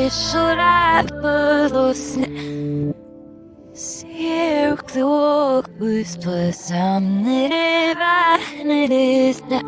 Пішла полусне Сіркли окли спасам не рива не різне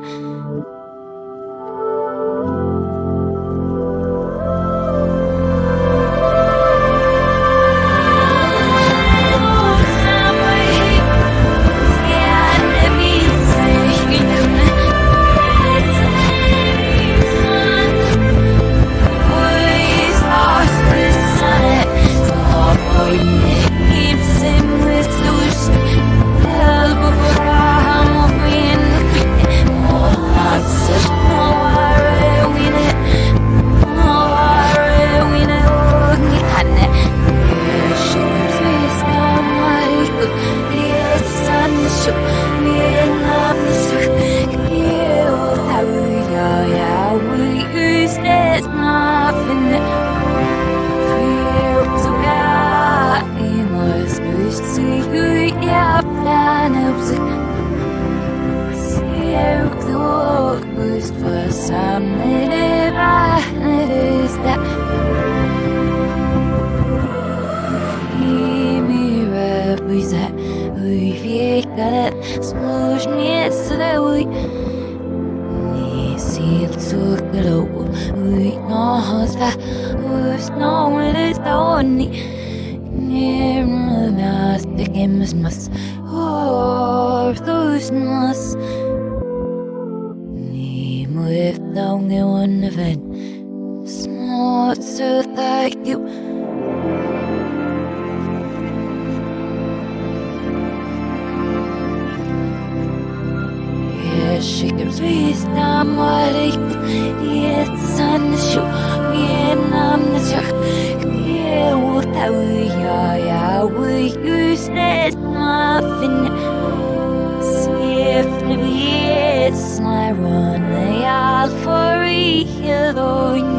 Svišurēpalosne Sirkli okus pasamnere väänerisne Christmas or Christmas Ni mwif daw ngayon event Smart so thank you She gives me some what Yes, sun show me and I'm the chuck Yeah, what I will, yeah, yeah, we use that muffin Swiftly yes, my run. All for healing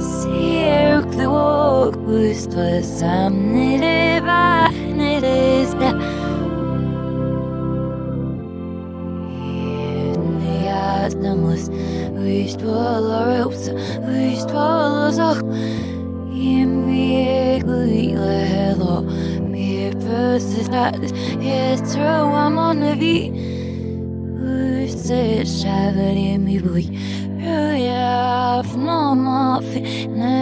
Cirk the walk was for some divine Im virkelig leder Mir første status Jeg tror I'm on the beat Huset skjæver i mi boi Røya fnama finne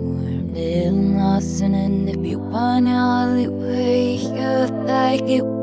Mor bilen asen enn det bjopane Ali Wake